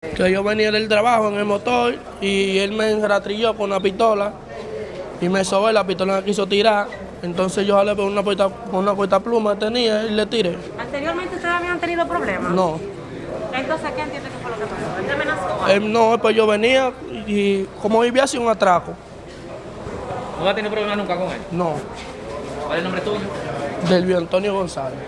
Que yo venía del trabajo en el motor y él me rastrilló con una pistola y me sobé, la pistola me quiso tirar. Entonces yo jalé por una puerta, una puerta pluma tenía y le tiré. ¿Anteriormente ustedes habían tenido problemas? No, Entonces, ¿qué entiende que fue lo que pasó? ¿Él te amenazó? él no, pues yo venía y como vivía así un atraco. ¿No va a tener problemas nunca con él? No, ¿Cuál es el nombre tuyo? del Antonio González.